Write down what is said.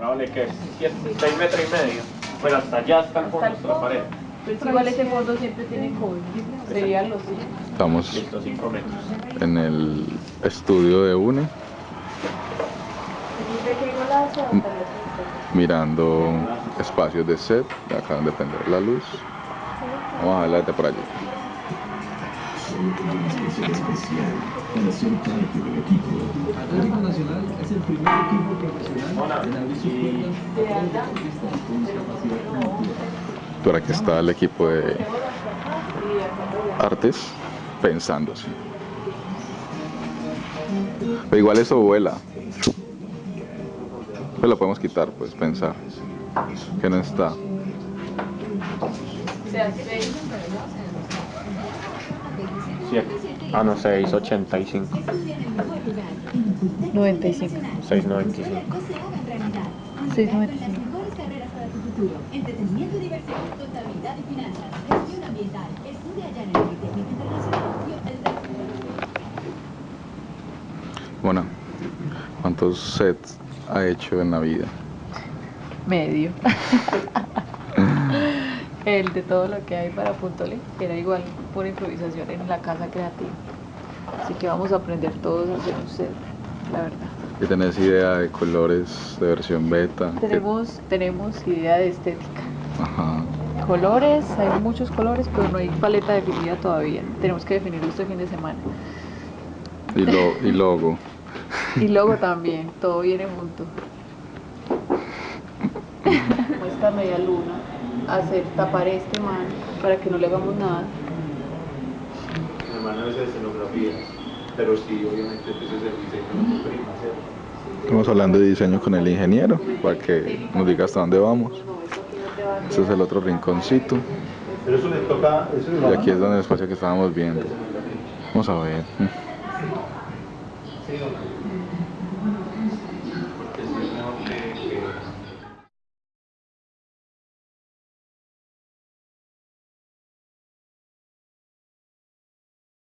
Pongámosle que 6 metros y medio. Pero hasta allá está el fondo de la pared. Pues igual ese fondo siempre tiene COVID. Serían los Estamos Listo, 5 metros. en el estudio de UNE mirando espacios de set. de Acá donde prender la luz. Vamos a ver de por allí. Atlético Nacional es el primer equipo profesional en abrir sus puertas Por aquí está el equipo de artes pensando así. Pero igual eso vuela. Pues lo podemos quitar, pues pensar. Que no está. Siete. Ah, no, 685. 95. 695. 695. Entretenimiento y diversión, contabilidad y finanzas, gestión ambiental, estudia allá en el Politécnico Internacional y el Bueno, ¿cuántos sets ha hecho en la vida? Medio. El de todo lo que hay para Puntole era igual por improvisación en la casa creativa. Así que vamos a aprender todos a hacer un set, la verdad. ¿Y tenés idea de colores de versión beta? Tenemos, tenemos idea de estética. Ajá. Colores, hay muchos colores, pero no hay paleta definida todavía. Tenemos que definirlo este fin de semana. Y, lo, y logo. Y luego también, todo viene junto. Como esta media luna, hacer tapar este man para que no le hagamos nada. Mi hermano es de escenografías. Pero sí, obviamente, pues es el diseño. Estamos hablando de diseño con el ingeniero para que nos diga hasta dónde vamos. Este es el otro rinconcito. Pero eso le toca. Eso Y aquí es donde el espacio que estábamos viendo. Vamos a ver.